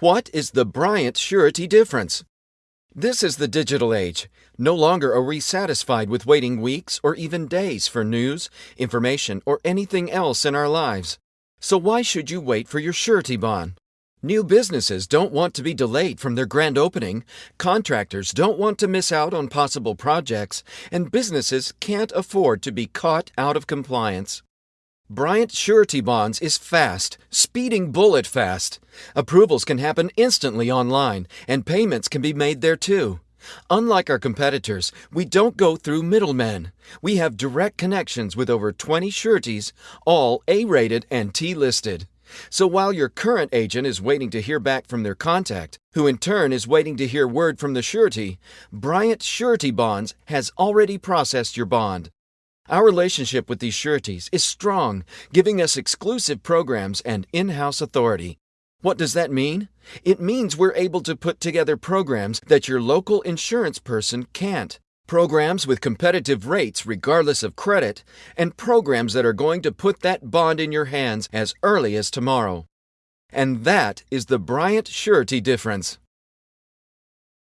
What is the Bryant surety difference? This is the digital age. No longer are we satisfied with waiting weeks or even days for news, information, or anything else in our lives. So why should you wait for your surety bond? New businesses don't want to be delayed from their grand opening, contractors don't want to miss out on possible projects, and businesses can't afford to be caught out of compliance. Bryant Surety Bonds is fast, speeding bullet fast. Approvals can happen instantly online, and payments can be made there too. Unlike our competitors, we don't go through middlemen. We have direct connections with over 20 sureties, all A rated and T listed. So while your current agent is waiting to hear back from their contact, who in turn is waiting to hear word from the surety, Bryant Surety Bonds has already processed your bond. Our relationship with these sureties is strong, giving us exclusive programs and in house authority. What does that mean? It means we're able to put together programs that your local insurance person can't. Programs with competitive rates regardless of credit, and programs that are going to put that bond in your hands as early as tomorrow. And that is the Bryant Surety difference.